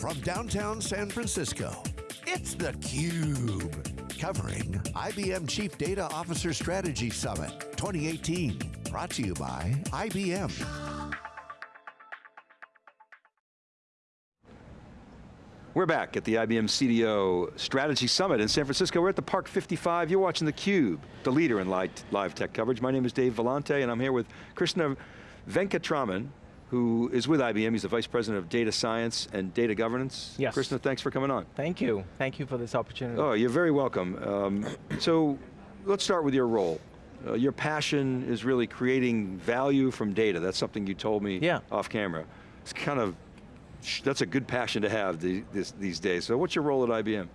from downtown San Francisco, it's theCUBE. Covering IBM Chief Data Officer Strategy Summit 2018. Brought to you by IBM. We're back at the IBM CDO Strategy Summit in San Francisco. We're at the Park 55. You're watching theCUBE, the leader in live, tech coverage. My name is Dave Vellante and I'm here with Krishna Venkatraman, who is with IBM. He's the Vice President of Data Science and Data Governance. Yes. Krishna, thanks for coming on. Thank you. Thank you for this opportunity. Oh, you're very welcome. Um, so, let's start with your role. Uh, your passion is really creating value from data. That's something you told me yeah. off camera. It's kind of that's a good passion to have the, this, these days. So what's your role at IBM?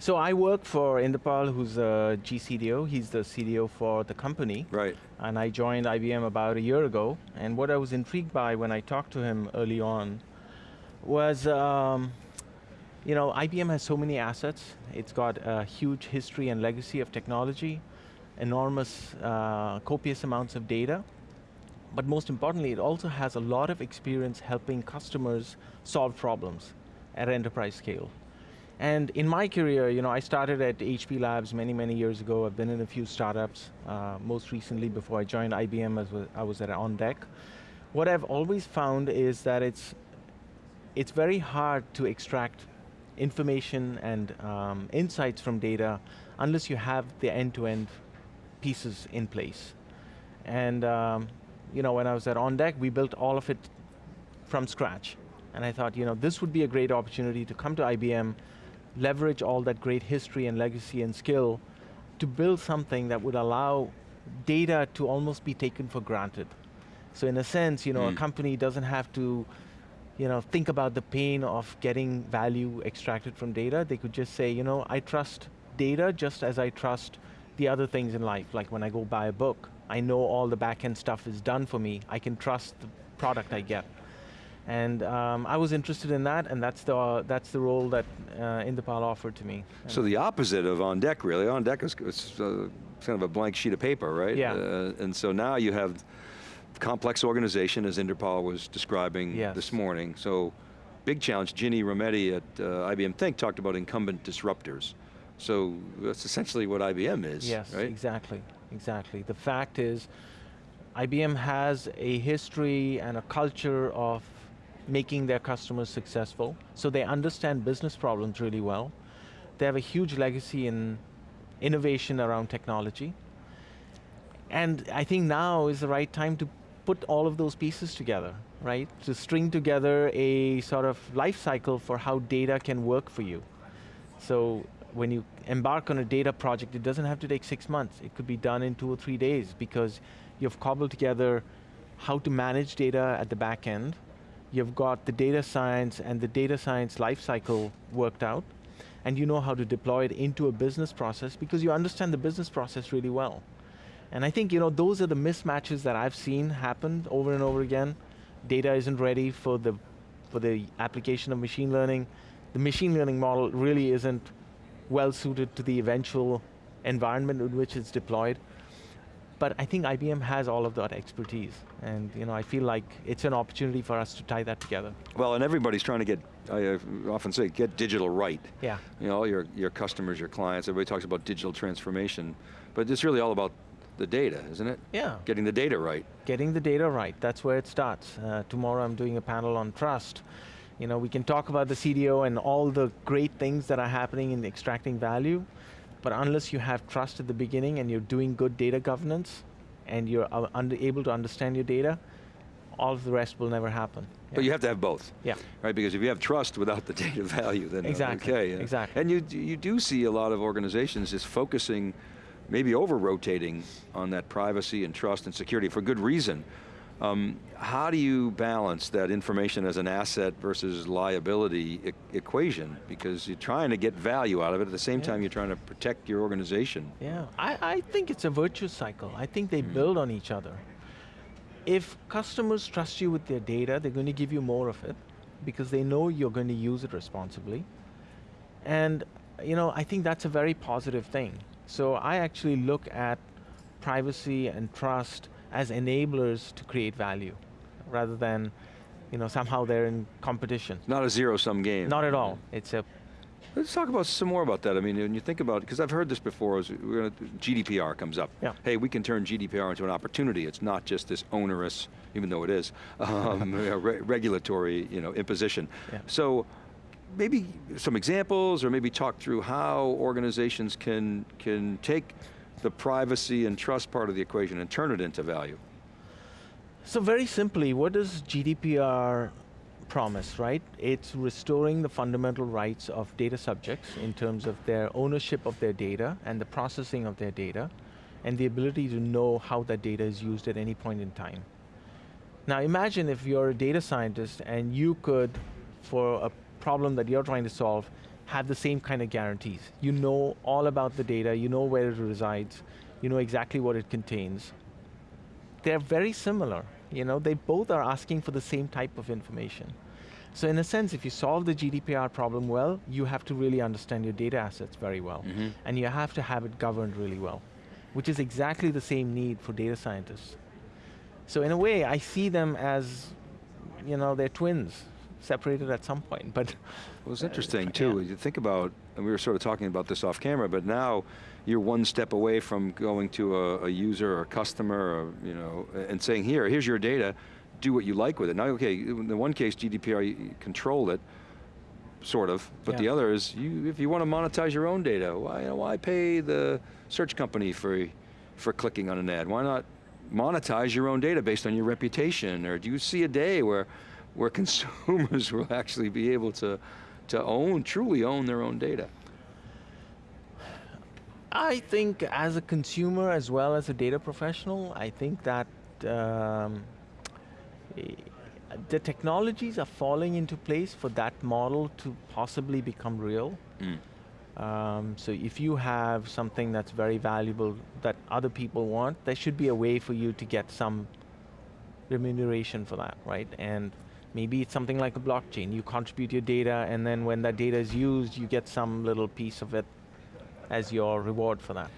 So I work for Inderpal, who's a GCDO. He's the CDO for the company. Right. And I joined IBM about a year ago. And what I was intrigued by when I talked to him early on was, um, you know, IBM has so many assets. It's got a huge history and legacy of technology, enormous, uh, copious amounts of data. But most importantly, it also has a lot of experience helping customers solve problems at enterprise scale. And in my career, you know, I started at HP Labs many, many years ago. I've been in a few startups. Uh, most recently, before I joined IBM, as I was at OnDeck. What I've always found is that it's, it's very hard to extract information and um, insights from data unless you have the end-to-end -end pieces in place. And um, you know, when I was at OnDeck, we built all of it from scratch. And I thought, you know, this would be a great opportunity to come to IBM, leverage all that great history and legacy and skill to build something that would allow data to almost be taken for granted. So in a sense, you know, mm. a hmm. company doesn't have to you know, think about the pain of getting value extracted from data. They could just say, you know, I trust data just as I trust the other things in life, like when I go buy a book. I know all the back-end stuff is done for me. I can trust the product I get. And um, I was interested in that, and that's the, uh, that's the role that uh, Inderpal offered to me. So the opposite of On Deck, really. On Deck is uh, kind of a blank sheet of paper, right? Yeah. Uh, and so now you have complex organization, as Inderpal was describing yes. this morning. So big challenge. Ginny Rometty at uh, IBM Think talked about incumbent disruptors. So that's essentially what IBM is, yes, right? exactly, exactly. The fact is, IBM has a history and a culture of making their customers successful, so they understand business problems really well. They have a huge legacy in innovation around technology. And I think now is the right time to put all of those pieces together, right? To string together a sort of life cycle for how data can work for you. So when you embark on a data project, it doesn't have to take six months. It could be done in two or three days because you've cobbled together how to manage data at the back end. You've got the data science and the data science lifecycle worked out, and you know how to deploy it into a business process because you understand the business process really well. And I think you know those are the mismatches that I've seen happen over and over again. Data isn't ready for the, for the application of machine learning. The machine learning model really isn't well suited to the eventual environment in which it's deployed. But I think IBM has all of that expertise, and you know, I feel like it's an opportunity for us to tie that together. Well, and everybody's trying to get, I often say, get digital right. Yeah. You know, all your, your customers, your clients, everybody talks about digital transformation, but it's really all about the data, isn't it? Yeah. Getting the data right. Getting the data right, that's where it starts. Uh, tomorrow I'm doing a panel on trust, you know, we can talk about the CDO and all the great things that are happening in extracting value, but unless you have trust at the beginning and you're doing good data governance, and you're uh, able to understand your data, all of the rest will never happen. Yeah. But you have to have both. Yeah. Right, because if you have trust without the data value, then exactly. okay. Exactly. And you, you do see a lot of organizations just focusing, maybe over-rotating on that privacy and trust and security for good reason. Um, how do you balance that information as an asset versus liability e equation? Because you're trying to get value out of it, at the same yeah. time you're trying to protect your organization. Yeah, I, I think it's a virtuous cycle. I think they mm. build on each other. If customers trust you with their data, they're going to give you more of it because they know you're going to use it responsibly. And you know, I think that's a very positive thing. So I actually look at privacy and trust as enablers to create value, rather than you know, somehow they're in competition. Not a zero-sum game. Not at all. It's a Let's talk about some more about that. I mean, when you think about, because I've heard this before, is we're gonna, GDPR comes up. Yeah. Hey, we can turn GDPR into an opportunity. It's not just this onerous, even though it is, um, re regulatory you know, imposition. Yeah. So maybe some examples or maybe talk through how organizations can, can take the privacy and trust part of the equation and turn it into value. So very simply, what does GDPR promise, right? It's restoring the fundamental rights of data subjects in terms of their ownership of their data and the processing of their data and the ability to know how that data is used at any point in time. Now imagine if you're a data scientist and you could, for a problem that you're trying to solve, have the same kind of guarantees. You know all about the data, you know where it resides, you know exactly what it contains. They're very similar. You know, they both are asking for the same type of information. So in a sense, if you solve the GDPR problem well, you have to really understand your data assets very well. Mm -hmm. And you have to have it governed really well, which is exactly the same need for data scientists. So in a way, I see them as, you know, they're twins, separated at some point, but. Well, it's interesting uh, too, yeah. you think about, and we were sort of talking about this off camera, but now you're one step away from going to a, a user or a customer or, you know, and saying, here, here's your data, do what you like with it. Now, okay, in the one case, GDPR controlled it, sort of, but yeah. the other is, you, if you want to monetize your own data, why, you know, why pay the search company for, for clicking on an ad? Why not monetize your own data based on your reputation? Or do you see a day where, where consumers will actually be able to, to own, truly own their own data? I think as a consumer as well as a data professional, I think that um, the technologies are falling into place for that model to possibly become real. Mm. Um, so if you have something that's very valuable that other people want, there should be a way for you to get some remuneration for that, right? And maybe it's something like a blockchain. You contribute your data and then when that data is used, you get some little piece of it as your reward for that.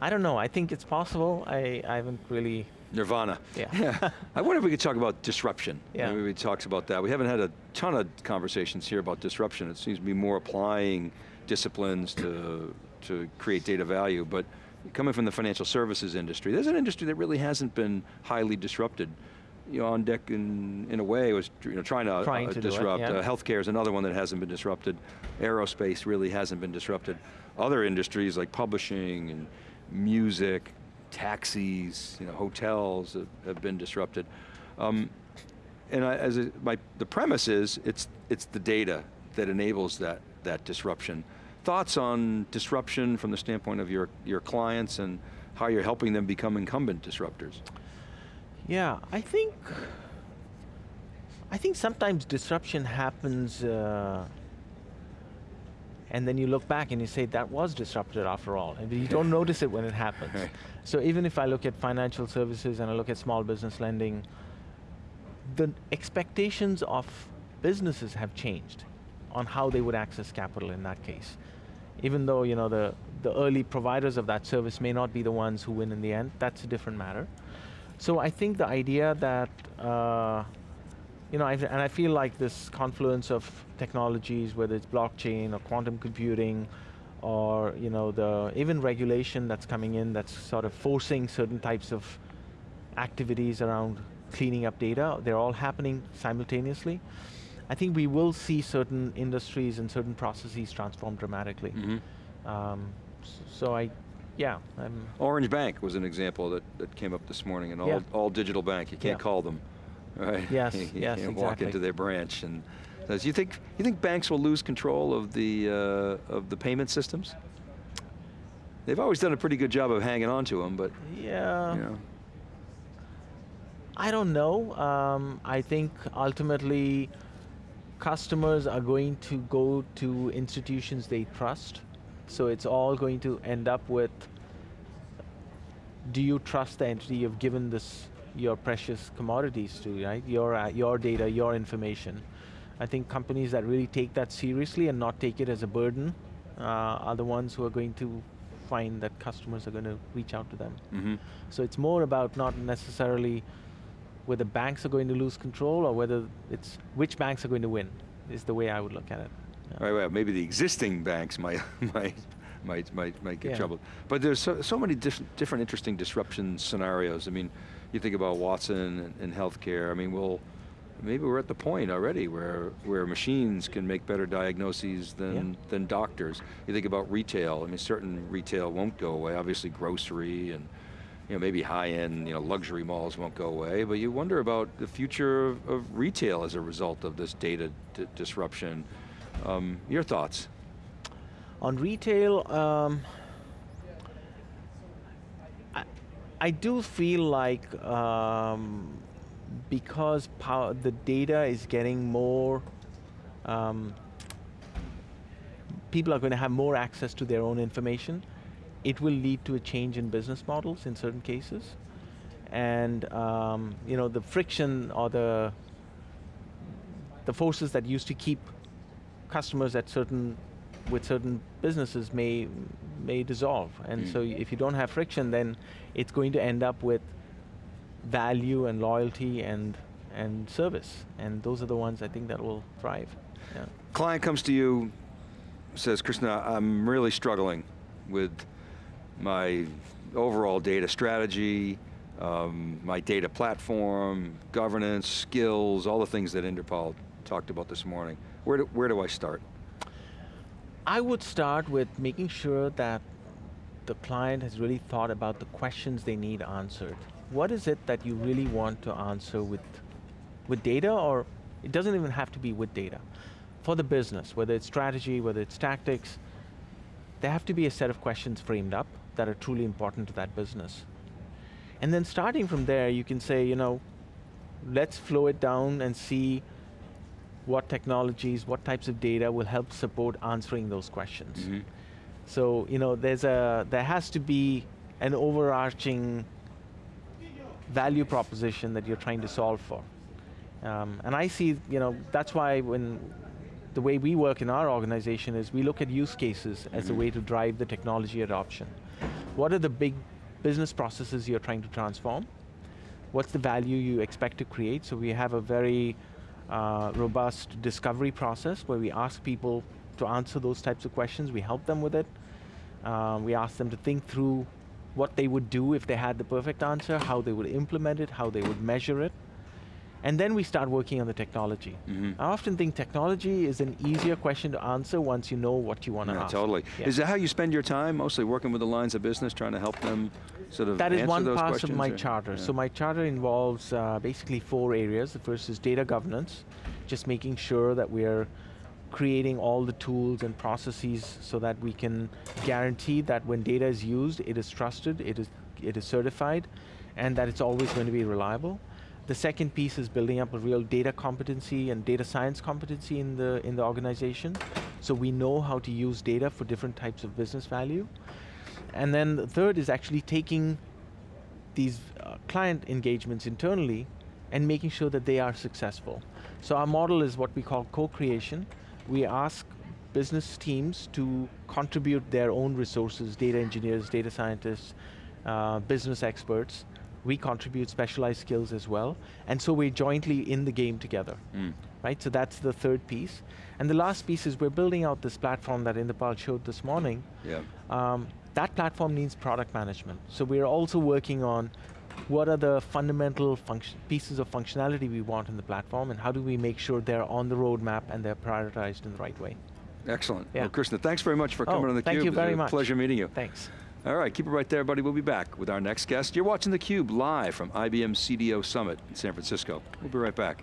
I don't know, I think it's possible. I, I haven't really Nirvana. Yeah. yeah. I wonder if we could talk about disruption. Yeah. Maybe we talked about that. We haven't had a ton of conversations here about disruption. It seems to be more applying disciplines to, to create data value, but coming from the financial services industry, there's an industry that really hasn't been highly disrupted. You know, OnDeck in, in a way was you know, trying to, trying uh, to disrupt. It, yeah. uh, healthcare is another one that hasn't been disrupted. Aerospace really hasn't been disrupted. Other industries like publishing and music, taxis, you know, hotels have, have been disrupted. Um, and I, as a, my, the premise is, it's, it's the data that enables that, that disruption. Thoughts on disruption from the standpoint of your, your clients and how you're helping them become incumbent disruptors? Yeah, I think, I think sometimes disruption happens uh, and then you look back and you say, that was disrupted after all. And you don't notice it when it happens. So even if I look at financial services and I look at small business lending, the expectations of businesses have changed on how they would access capital in that case. Even though you know the, the early providers of that service may not be the ones who win in the end, that's a different matter. So I think the idea that uh, you know, I've, and I feel like this confluence of technologies, whether it's blockchain or quantum computing, or you know, the even regulation that's coming in that's sort of forcing certain types of activities around cleaning up data, they're all happening simultaneously. I think we will see certain industries and certain processes transform dramatically. Mm -hmm. um, so I, yeah. I'm Orange Bank was an example that, that came up this morning, an all, yeah. all digital bank, you can't yeah. call them right? Yes, you, you yes, can't exactly. walk into their branch and says, you think you think banks will lose control of the uh, of the payment systems? They've always done a pretty good job of hanging on to them, but yeah. You know. I don't know. Um, I think ultimately customers are going to go to institutions they trust. So it's all going to end up with, do you trust the entity you've given this your precious commodities to, right? Your, uh, your data, your information. I think companies that really take that seriously and not take it as a burden uh, are the ones who are going to find that customers are going to reach out to them. Mm -hmm. So it's more about not necessarily whether banks are going to lose control or whether it's which banks are going to win, is the way I would look at it. Right, well, maybe the existing banks might, might, might, might, might get Yeah. trouble. But there's so, so many dis different interesting disruption scenarios. I mean, you think about Watson and, and healthcare, I mean, we'll, maybe we're at the point already where, where machines can make better diagnoses than, Yeah. than doctors. You think about retail, I mean, certain retail won't go away, obviously grocery and you know, maybe high-end you know, luxury malls won't go away, but you wonder about the future of, of retail as a result of this data di- disruption. Um, your thoughts? On retail, um, I, I do feel like um, because power, the data is getting more, um, people are going to have more access to their own information, it will lead to a change in business models in certain cases. And um, you know, the friction or the, the forces that used to keep customers at certain with certain businesses may may dissolve and Mm. so if you don't have friction then it's going to end up with value and loyalty and and service and those are the ones I think that will thrive yeah Client comes to you, says, Krishna, I'm really struggling with my overall data strategy, um, my data platform, governance, skills, all the things that Inderpal talked about this morning. Where do, where do I start? I would start with making sure that the client has really thought about the questions they need answered. What is it that you really want to answer with, with data or it doesn't even have to be with data. For the business, whether it's strategy, whether it's tactics, there have to be a set of questions framed up that are truly important to that business. And then starting from there, you can say, you know, let's flow it down and see what technologies, what types of data will help support answering those questions. Mhm. So, you know, there's a, there has to be an overarching value proposition that you're trying to solve for. Um, and I see, you know, that's why when the way we work in our organization is we look at use cases as a Mhm. way to drive the technology adoption. What are the big business processes you're trying to transform? What's the value you expect to create? So we have a very uh, robust discovery process where we ask people to answer those types of questions. We help them with it. Um, we ask them to think through what they would do if they had the perfect answer, how they would implement it, how they would measure it. And then we start working on the technology. Mhm. I often think technology is an easier question to answer once you know what you want to Yeah, ask. totally. Yeah. Is that how you spend your time, mostly working with the lines of business, trying to help them sort of That is one those part questions? of my or- charter. yeah. So my charter involves uh, basically four areas. The first is data governance, just making sure that we are creating all the tools and processes so that we can guarantee that when data is used, it is trusted, it is, it is certified, and that it's always going to be reliable. The second piece is building up a real data competency and data science competency in the, in the organization. So we know how to use data for different types of business value. And then the third is actually taking these uh, client engagements internally and making sure that they are successful. So our model is what we call co-creation. We ask business teams to contribute their own resources, data engineers, data scientists, uh, business experts. We contribute specialized skills as well. And so we're jointly in the game together Mm. right? So that's the third piece. And the last piece is we're building out this platform that Inderpal showed this morning. Yeah. Um, that platform needs product management. So we're also working on what are the fundamental pieces of functionality we want in the platform and how do we make sure they're on the roadmap and they're prioritized in the right way. Excellent. Yeah. Well, Krishna, thanks very much for Oh, coming on theCUBE. thank you It was very a much. Pleasure meeting you. Thanks. All right, keep it right there, buddy. We'll be back with our next guest. You're watching theCUBE live from IBM CDO Summit in San Francisco. We'll be right back.